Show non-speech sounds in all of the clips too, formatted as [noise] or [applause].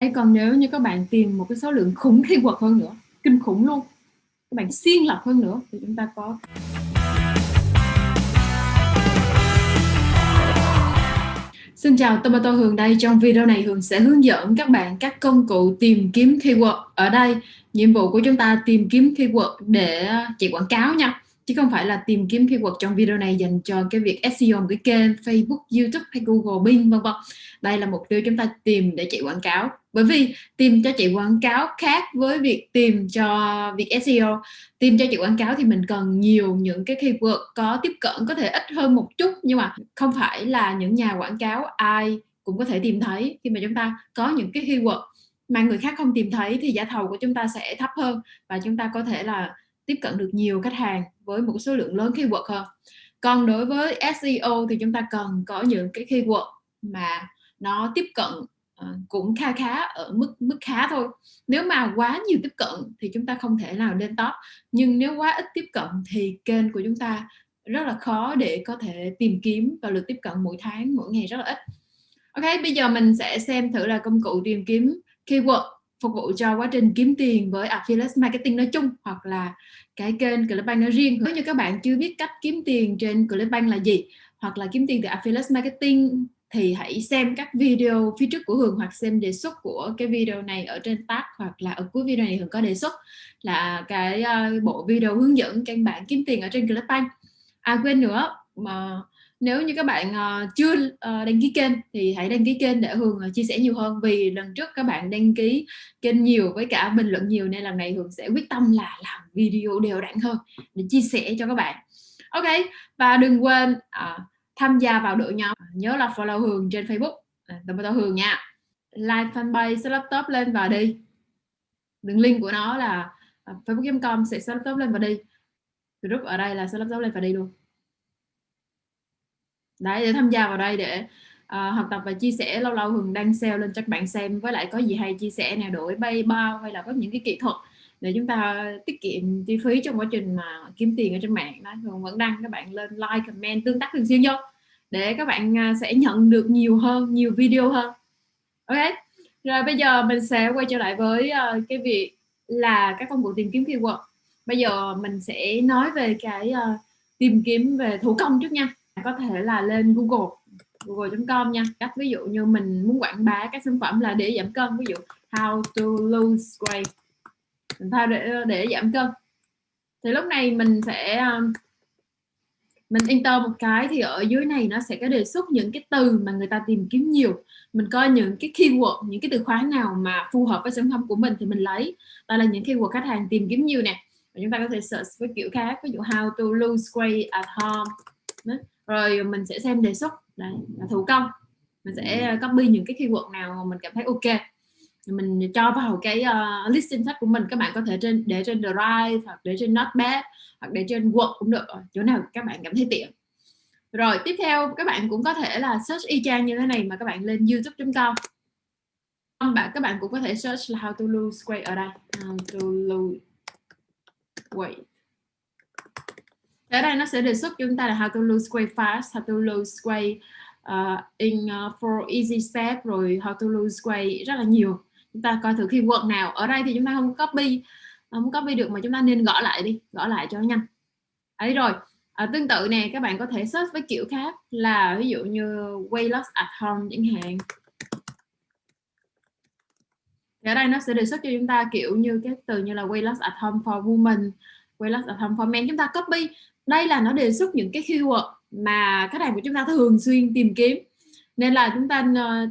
hay còn nếu như các bạn tìm một cái số lượng khủng khi keyword hơn nữa, kinh khủng luôn, các bạn xuyên lập hơn nữa thì chúng ta có Xin chào, Tomato Hường đây. Trong video này Hường sẽ hướng dẫn các bạn các công cụ tìm kiếm keyword. Ở đây, nhiệm vụ của chúng ta tìm kiếm keyword để chạy quảng cáo nha chứ không phải là tìm kiếm keyword trong video này dành cho cái việc SEO cái kênh Facebook, YouTube hay Google Bing vân vân. Đây là mục tiêu chúng ta tìm để chạy quảng cáo. Bởi vì tìm cho chị quảng cáo khác với việc tìm cho việc SEO. Tìm cho chị quảng cáo thì mình cần nhiều những cái keyword có tiếp cận, có thể ít hơn một chút. Nhưng mà không phải là những nhà quảng cáo ai cũng có thể tìm thấy. Khi mà chúng ta có những cái keyword mà người khác không tìm thấy thì giá thầu của chúng ta sẽ thấp hơn và chúng ta có thể là tiếp cận được nhiều khách hàng với một số lượng lớn keyword hơn. Còn đối với SEO thì chúng ta cần có những cái keyword mà nó tiếp cận Ờ, cũng kha khá ở mức mức khá thôi. Nếu mà quá nhiều tiếp cận thì chúng ta không thể nào lên top. Nhưng nếu quá ít tiếp cận thì kênh của chúng ta rất là khó để có thể tìm kiếm và lượt tiếp cận mỗi tháng, mỗi ngày rất là ít. Ok, bây giờ mình sẽ xem thử là công cụ tìm kiếm keyword phục vụ cho quá trình kiếm tiền với affiliate marketing nói chung hoặc là cái kênh Clickbank nói riêng. Nếu như các bạn chưa biết cách kiếm tiền trên Clickbank là gì hoặc là kiếm tiền từ affiliate marketing thì hãy xem các video phía trước của Hường hoặc xem đề xuất của cái video này ở trên tab hoặc là ở cuối video này Hường có đề xuất là cái uh, bộ video hướng dẫn căn bản kiếm tiền ở trên Clickbank à quên nữa mà nếu như các bạn uh, chưa uh, đăng ký kênh thì hãy đăng ký kênh để Hường uh, chia sẻ nhiều hơn. Vì lần trước các bạn đăng ký kênh nhiều với cả bình luận nhiều nên lần này Hường sẽ quyết tâm là làm video đều đặn hơn để chia sẻ cho các bạn. Ok và đừng quên uh, tham gia vào đội nhóm. À, nhớ là follow Hường trên Facebook. À, Tầm tao Hường nha. Like fanpage laptop lên và đi. Đường link của nó là à, facebook.com sẽ laptop lên và đi. Group ở đây là laptop lên và đi luôn. Đấy để tham gia vào đây để uh, học tập và chia sẻ. Lâu lâu hường đăng sale lên cho các bạn xem với lại có gì hay chia sẻ nè. Đổi bay bao hay là có những cái kỹ thuật để chúng ta tiết kiệm chi phí trong quá trình mà kiếm tiền ở trên mạng đó. Hường vẫn đăng các bạn lên like comment tương tác thường xuyên vô để các bạn à, sẽ nhận được nhiều hơn nhiều video hơn. Ok rồi bây giờ mình sẽ quay trở lại với à, cái việc là các công cụ tìm kiếm keyword. Bây giờ mình sẽ nói về cái uh, tìm kiếm về thủ công trước nha. Có thể là lên Google google.com nha. Cách ví dụ như mình muốn quảng bá các sản phẩm là để giảm cân ví dụ how to lose weight mình thay để để giảm cân. Thì lúc này mình sẽ à, mình enter một cái thì ở dưới này nó sẽ có đề xuất những cái từ mà người ta tìm kiếm nhiều. Mình coi những cái keyword, những cái từ khóa nào mà phù hợp với sản phẩm của mình thì mình lấy. Đó là những keyword khách hàng tìm kiếm nhiều nè. Và chúng ta có thể search với kiểu khác, ví dụ how to lose weight at home. Rồi mình sẽ xem đề xuất. Đấy, là thủ công. Mình sẽ à, copy những cái keyword nào mà mình cảm thấy ok mình cho vào cái ờ, uh, listing sách của mình các bạn có thể trên để trên Drive hoặc để trên Notepad hoặc để trên Word cũng được chỗ nào các bạn cảm thấy tiện. Rồi tiếp theo các bạn cũng có thể là search y chang như thế này mà các bạn lên youtube.com bạn các bạn cũng có thể search là how to lose weight ở đây. How to lose weight. Ở đây nó sẽ đề xuất chúng ta là how to lose weight fast how to lose weight uh, in ờ, uh, for easy step rồi how to lose weight rất là nhiều chúng ta coi thử khi keyword nào. Ở đây thì chúng ta không copy không copy được mà chúng ta nên gõ lại đi gõ lại cho nhanh. Ấy rồi à, tương tự nè các bạn có thể search với kiểu khác là ví dụ như weight loss at home chẳng hạn. Thì ở đây nó sẽ đề xuất cho chúng ta kiểu như cái từ như là weight loss at home for women weight loss at home for men. Chúng ta copy. Đây là nó đề xuất những cái keyword mà khách hàng của chúng ta thường xuyên tìm kiếm nên là chúng ta ờ,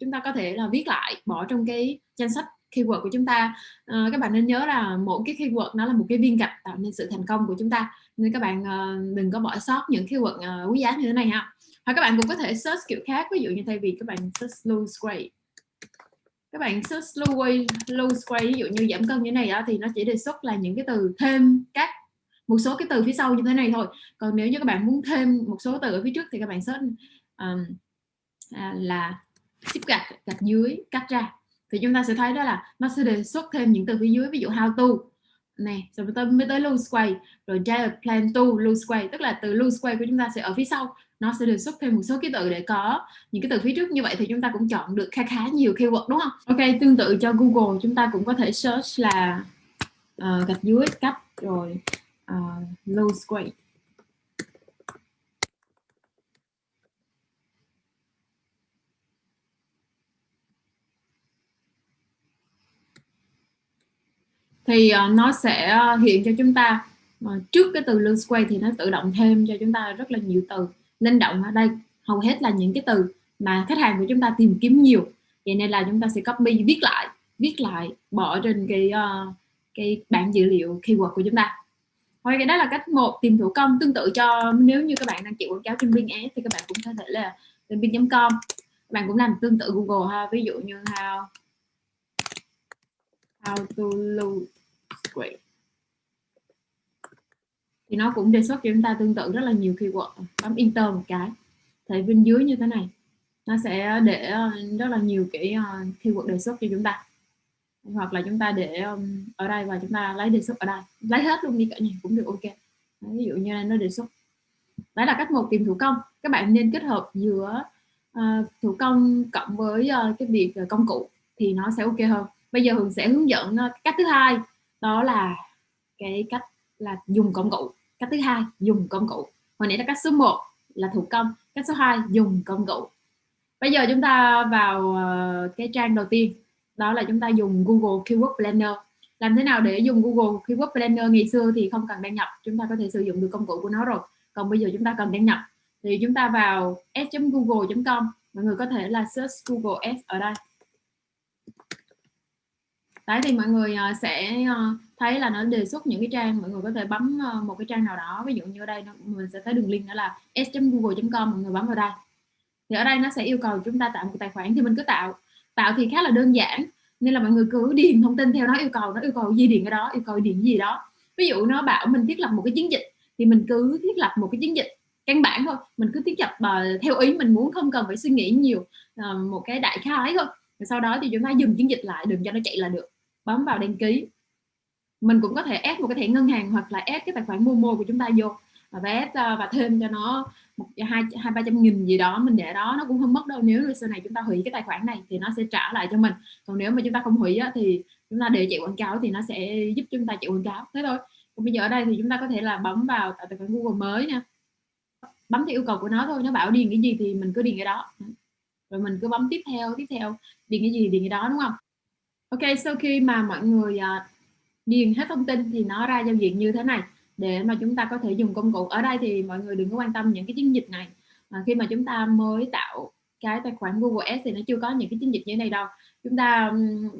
chúng ta có thể là viết lại bỏ trong cái danh sách keyword của chúng ta. Ờ, các bạn nên nhớ là mỗi cái keyword nó là một cái viên gạch tạo nên sự thành công của chúng ta. Nên các bạn uh, đừng có bỏ sót những keyword uh, quý giá như thế này ha. Hoặc các bạn cũng có thể search kiểu khác ví dụ như thay vì các bạn search lose weight các bạn search lose weight, lose weight ví dụ như giảm cân như thế này đó thì nó chỉ đề xuất là những cái từ thêm các một số cái từ phía sau như thế này thôi. Còn nếu như các bạn muốn thêm một số từ ở phía trước thì các bạn search um, à, là ship gạch gạch dưới cắt ra. Thì chúng ta sẽ thấy đó là nó sẽ đề xuất thêm những từ phía dưới ví dụ how to. Này rồi tới mới tới lose quay rồi diet plan to lose quay tức là từ lose quay của chúng ta sẽ ở phía sau. Nó sẽ đề xuất thêm một số ký tự để có những cái từ phía trước. Như vậy thì chúng ta cũng chọn được khá khá nhiều keyword đúng không? Ok tương tự cho Google chúng ta cũng có thể search là uh, gạch dưới cắt rồi ờ, uh, low quay thì uh, nó sẽ ờ, hiện cho chúng ta uh, trước cái từ lương square thì nó tự động thêm cho chúng ta rất là nhiều từ. Linh động ở đây hầu hết là những cái từ mà khách hàng của chúng ta tìm kiếm nhiều. Vậy nên là chúng ta sẽ copy viết lại viết lại bỏ trên cái uh, cái bảng dữ liệu keyword của chúng ta. Thôi cái đó là cách một tìm thủ công tương tự cho nếu như các bạn đang chịu quảng cáo trên Bing Ads thì các bạn cũng có thể là lên bing.com các bạn cũng làm tương tự Google ha ví dụ như how how to lose weight thì nó cũng đề xuất cho chúng ta tương tự rất là nhiều keyword. Bấm enter một cái. Thì bên dưới như thế này. Nó sẽ để ờ, rất là nhiều cái uh, keyword đề xuất cho chúng ta. Hoặc là chúng ta để ở đây và chúng ta lấy đề xuất ở đây. Lấy hết luôn đi cả nhà cũng được ok. Đấy, ví dụ như nó đề xuất. Đó là cách một tìm thủ công. Các bạn nên kết hợp giữa uh, thủ công cộng với uh, cái việc uh, công cụ thì nó sẽ ok hơn. Bây giờ hường sẽ hướng dẫn uh, cách thứ hai đó là cái cách là dùng công cụ. Cách thứ hai, dùng công cụ. Hồi nãy là cách số 1 là thủ công, cách số 2 dùng công cụ. Bây giờ chúng ta vào ờ, cái trang đầu tiên. Đó là chúng ta dùng Google Keyword Planner. Làm thế nào để dùng Google Keyword Planner? Ngày xưa thì không cần đăng nhập, chúng ta có thể sử dụng được công cụ của nó rồi. Còn bây giờ chúng ta cần đăng nhập. Thì chúng ta vào s.google.com mọi người có thể là search Google Ads ở đây đấy thì mọi người ờ, sẽ ờ, thấy là nó đề xuất những cái trang mọi người có thể bấm ờ, một cái trang nào đó ví dụ như ở đây mình sẽ thấy đường link đó là s.google.com mọi người bấm vào đây. Thì ở đây nó sẽ yêu cầu chúng ta tạo một tài khoản thì mình cứ tạo. Tạo thì khá là đơn giản nên là mọi người cứ điền thông tin theo nó yêu cầu nó yêu cầu gì điền cái đó yêu cầu điền gì đó. Ví dụ nó bảo mình thiết lập một cái chiến dịch thì mình cứ thiết lập một cái chiến dịch căn bản thôi mình cứ thiết lập uh, theo ý mình muốn không cần phải suy nghĩ nhiều uh, một cái đại khái thôi. Rồi sau đó thì chúng ta dừng chiến dịch lại đừng cho nó chạy là được bấm vào đăng ký. Mình cũng có thể ép một cái thẻ ngân hàng hoặc là ép cái tài khoản Momo của chúng ta vô và ép và ờ, thêm cho nó một hai hai ba trăm nghìn gì đó mình để đó nó cũng không mất đâu. Nếu sau này chúng ta hủy cái tài khoản này thì nó sẽ trả lại cho mình. Còn nếu mà chúng ta không hủy á, thì chúng ta để chạy quảng cáo thì nó sẽ giúp chúng ta chạy quảng cáo. Thế thôi. Còn bây giờ ở đây thì chúng ta có thể là bấm vào tài khoản Google mới nha. Bấm theo yêu cầu của nó thôi nó bảo điền cái gì thì mình cứ điền cái đó. Rồi mình cứ bấm tiếp theo tiếp theo điền cái gì điền cái đó đúng không? Ok sau khi mà mọi người ờ, uh, điền hết thông tin thì nó ra giao diện như thế này. Để mà chúng ta có thể dùng công cụ. Ở đây thì mọi người đừng có quan tâm những cái chiến dịch này. Mà khi mà chúng ta mới tạo cái tài khoản Google Ads thì nó chưa có những cái chiến dịch như thế này đâu. Chúng ta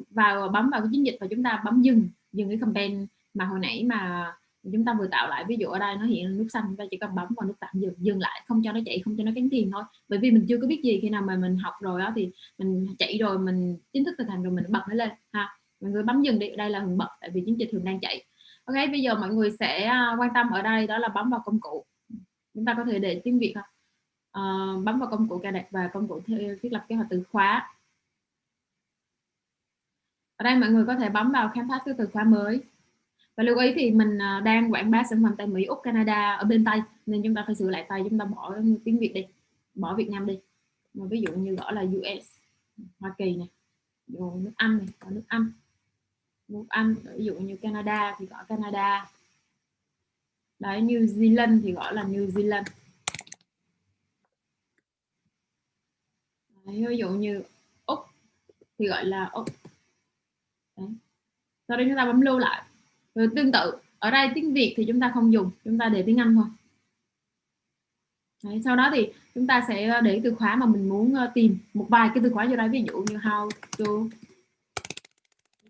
vào bấm vào cái chiến dịch và chúng ta bấm dừng dừng cái campaign mà hồi nãy mà chúng ta vừa tạo lại ví dụ ở đây nó hiện nút xanh chúng ta chỉ cần bấm vào nút tạm dừng dừng lại không cho nó chạy không cho nó cắn tiền thôi. Bởi vì mình chưa có biết gì khi nào mà mình học rồi đó thì mình chạy rồi mình chính thức thực hành rồi mình bật nó lên ha. Mọi người bấm dừng đi đây là hưởng bật tại vì chiến dịch thường đang chạy. Ok bây giờ mọi người sẽ à, quan tâm ở đây đó là bấm vào công cụ. Chúng ta có thể để tiếng việt không? À, bấm vào công cụ cài đặt và công cụ thiết lập kế hoạch từ khóa. Ở đây mọi người có thể bấm vào khám phá từ khóa mới và lưu ý thì mình ờ, đang quảng bá sản phẩm tại Mỹ Úc Canada ở bên Tây. Nên chúng ta phải sửa lại tay chúng ta bỏ tiếng Việt đi bỏ Việt Nam đi. Mà ví dụ như gọi là US Hoa Kỳ này rồi nước Anh này có nước Anh. Nước Anh ví dụ như Canada thì gọi Canada. Đấy New Zealand thì gọi là New Zealand. Đấy, ví dụ như Úc thì gọi là Úc. Đấy. sau đó chúng ta bấm lưu lại rồi tương tự ở đây tiếng Việt thì chúng ta không dùng chúng ta để tiếng Anh thôi. Đấy, sau đó thì chúng ta sẽ ờ, để từ khóa mà mình muốn ờ, tìm một vài cái từ khóa vô đây ví dụ như how to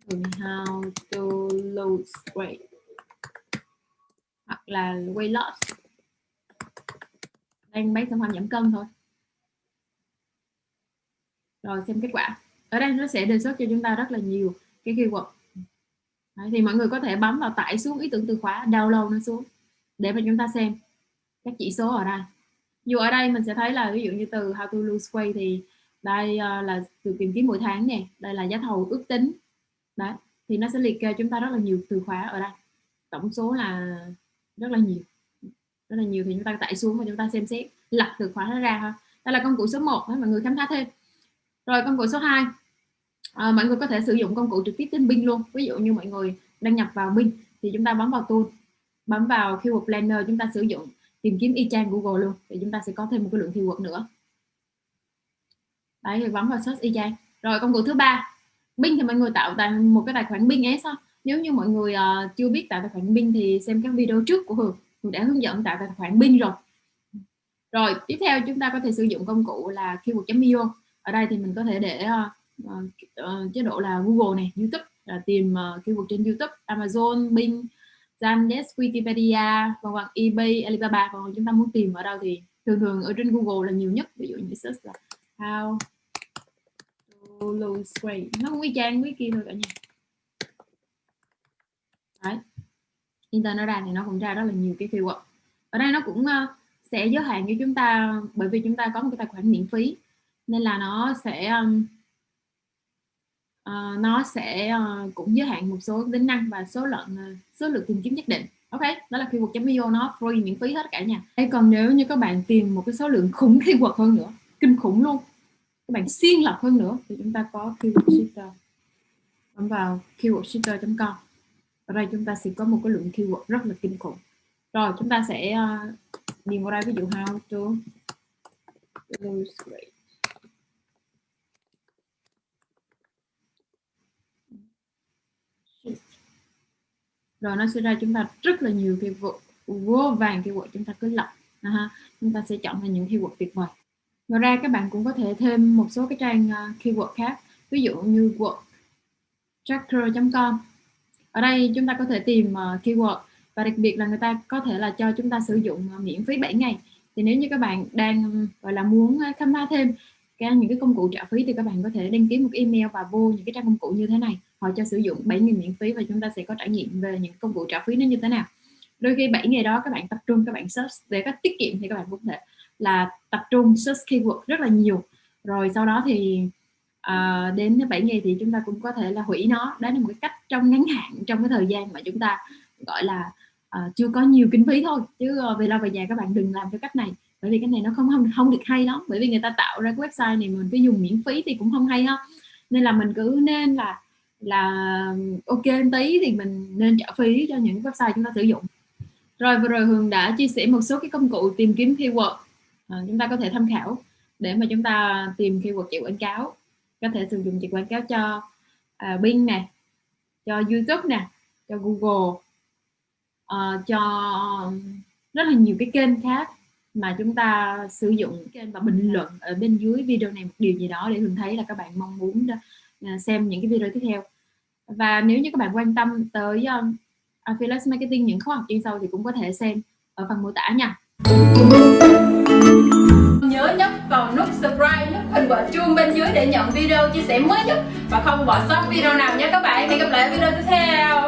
how to lose weight hoặc là weight loss. Đang bán sản phẩm giảm cân thôi. Rồi xem kết quả. Ở đây nó sẽ đề xuất cho chúng ta rất là nhiều cái keyword. Đấy, thì mọi người có thể bấm vào tải xuống ý tưởng từ khóa download nó xuống để mà chúng ta xem các chỉ số ở đây. Dù ở đây mình sẽ thấy là ví dụ như từ how to lose weight thì đây uh, là từ tìm kiếm mỗi tháng nè đây là giá thầu ước tính. Đấy thì nó sẽ liệt kê chúng ta rất là nhiều từ khóa ở đây. Tổng số là rất là nhiều. Rất là nhiều thì chúng ta tải xuống và chúng ta xem xét lật từ khóa nó ra ha đây là công cụ số 1 đó, mọi người khám phá thêm. Rồi công cụ số 2 à, mọi người có thể sử dụng công cụ trực tiếp trên Bing luôn. Ví dụ như mọi người đăng nhập vào Bing thì chúng ta bấm vào tool bấm vào keyword planner chúng ta sử dụng tìm kiếm y chang Google luôn thì chúng ta sẽ có thêm một cái lượng keyword nữa. Đấy thì bấm vào search y chang. Rồi công cụ thứ ba. Bing thì mọi người tạo tài một cái tài khoản Bing sao? Nếu như mọi người uh, chưa biết tạo tài khoản Bing thì xem các video trước của Hường. Hường đã hướng dẫn tạo tài khoản Bing rồi. Rồi tiếp theo chúng ta có thể sử dụng công cụ là keyword.io ở đây thì mình có thể để uh, uh, chế độ là Google này YouTube là tìm ờ, uh, keyword trên YouTube Amazon Bing Zandesk, Wikipedia vân vân eBay Alibaba còn chúng ta muốn tìm ở đâu thì thường thường ở trên Google là nhiều nhất. Ví dụ như search là how to lose weight. Nó cũng y chang với kia thôi cả nhà. Đấy. Internet nó ra thì nó cũng ra rất là nhiều cái keyword. Ở đây nó cũng uh, sẽ giới hạn cho chúng ta bởi vì chúng ta có một cái tài khoản miễn phí. Nên là nó sẽ um, uh, nó sẽ uh, cũng giới hạn một số tính năng và số lượng uh, số lượng tìm kiếm nhất định. Ok đó là keyword.io nó free miễn phí hết cả nhà hay còn nếu như các bạn tìm một cái số lượng khủng [laughs] keyword hơn nữa kinh khủng luôn các bạn xiên lọc hơn nữa thì chúng ta có keyword shifter bấm vào keywordshifter.com ở đây chúng ta sẽ có một cái lượng keyword rất là kinh khủng. Rồi chúng ta sẽ uh, điền vào đây ví dụ how to lose weight rồi nó sẽ ra chúng ta rất là nhiều keyword vô vàng keyword chúng ta cứ lọc ha. Chúng ta sẽ chọn ra những keyword tuyệt vời. Ngoài ra các bạn cũng có thể thêm một số cái trang uh, keyword khác. Ví dụ như work tracker.com ở đây chúng ta có thể tìm uh, keyword và đặc biệt là người ta có thể là cho chúng ta sử dụng uh, miễn phí 7 ngày. Thì nếu như các bạn đang gọi là muốn khám phá thêm cái những cái công cụ trả phí thì các bạn có thể đăng ký một email và vô những cái trang công cụ như thế này họ cho sử dụng 7 ngày miễn phí và chúng ta sẽ có trải nghiệm về những công cụ trả phí nó như thế nào. Đôi khi 7 ngày đó các bạn tập trung các bạn search để các tiết kiệm thì các bạn cũng thể là tập trung search keyword rất là nhiều. Rồi sau đó thì à, đến 7 ngày thì chúng ta cũng có thể là hủy nó. Đó là một cái cách trong ngắn hạn trong cái thời gian mà chúng ta gọi là à, chưa có nhiều kinh phí thôi. Chứ ờ, về lâu về dài các bạn đừng làm theo cách này bởi vì cái này nó không không không được hay lắm. Bởi vì người ta tạo ra cái website này mình cứ dùng miễn phí thì cũng không hay ha. Nên là mình cứ nên là là ok tí thì mình nên trả phí cho những website chúng ta sử dụng. Rồi vừa rồi Hường đã chia sẻ một số cái công cụ tìm kiếm keyword à, chúng ta có thể tham khảo để mà chúng ta tìm keyword chạy quảng cáo. Có thể sử dụng chạy quảng cáo cho à, Bing nè cho YouTube nè cho Google à, cho rất là nhiều cái kênh khác mà chúng ta sử dụng kênh và bình luận ở bên dưới video này một điều gì đó để hường thấy là các bạn mong muốn đó. À, xem những cái video tiếp theo. Và nếu như các bạn quan tâm tới um, affiliate marketing những khóa học chuyên sâu thì cũng có thể xem ở phần mô tả nha. Nhớ nhấp vào nút subscribe nút hình quả chuông bên dưới để nhận video chia sẻ mới nhất. Và không bỏ sót video nào nhé các bạn. Hẹn gặp lại ở video tiếp theo.